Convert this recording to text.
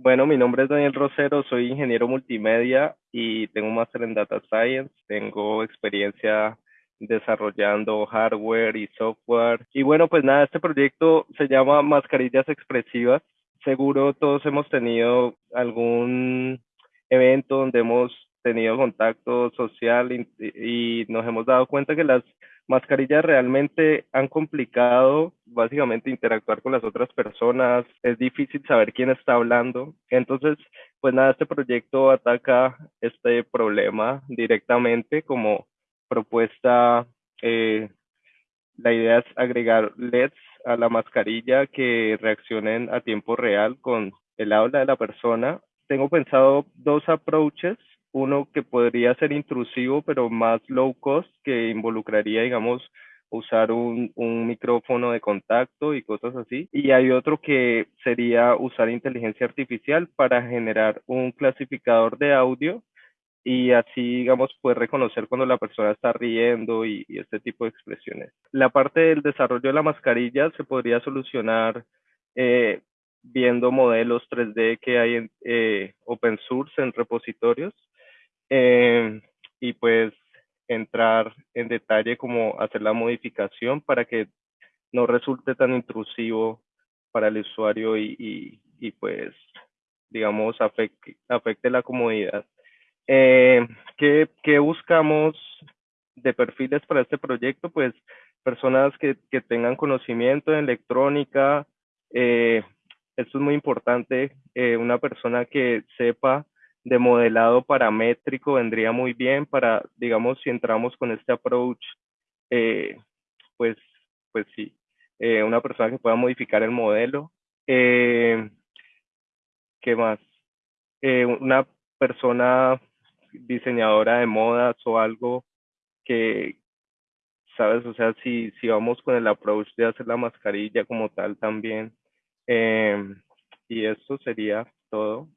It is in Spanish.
Bueno, mi nombre es Daniel Rosero, soy ingeniero multimedia y tengo un máster en Data Science. Tengo experiencia desarrollando hardware y software. Y bueno, pues nada, este proyecto se llama Mascarillas Expresivas. Seguro todos hemos tenido algún evento donde hemos tenido contacto social y, nos hemos dado cuenta que las mascarillas realmente han complicado básicamente interactuar con las otras personas, es difícil saber quién está hablando. Entonces, pues nada, este proyecto ataca este problema directamente como propuesta. Eh, la idea es agregar LEDs a la mascarilla que reaccionen a tiempo real con el habla de la persona. Tengo pensado dos approaches uno que podría ser intrusivo, pero más low cost, que involucraría, digamos, usar un, un, micrófono de contacto y cosas así. Y hay otro que sería usar inteligencia artificial para generar un clasificador de audio y así, digamos, poder reconocer cuando la persona está riendo y, y, este tipo de expresiones. La parte del desarrollo de la mascarilla se podría solucionar eh, viendo modelos 3D que hay en eh, open source en repositorios eh, y pues entrar en detalle como hacer la modificación para que no resulte tan intrusivo para el usuario y, y, y pues digamos afecte, afecte la comodidad. Eh, ¿qué, ¿Qué buscamos de perfiles para este proyecto? Pues personas que, que tengan conocimiento en electrónica. Eh, esto es muy importante. Eh, una persona que sepa de modelado paramétrico vendría muy bien para, digamos, si entramos con este approach, eh, pues, pues sí, eh, una persona que pueda modificar el modelo. Eh, ¿Qué más? Eh, una persona diseñadora de modas o algo que, ¿sabes? O sea, si, si vamos con el approach de hacer la mascarilla como tal también. Y eso sería todo.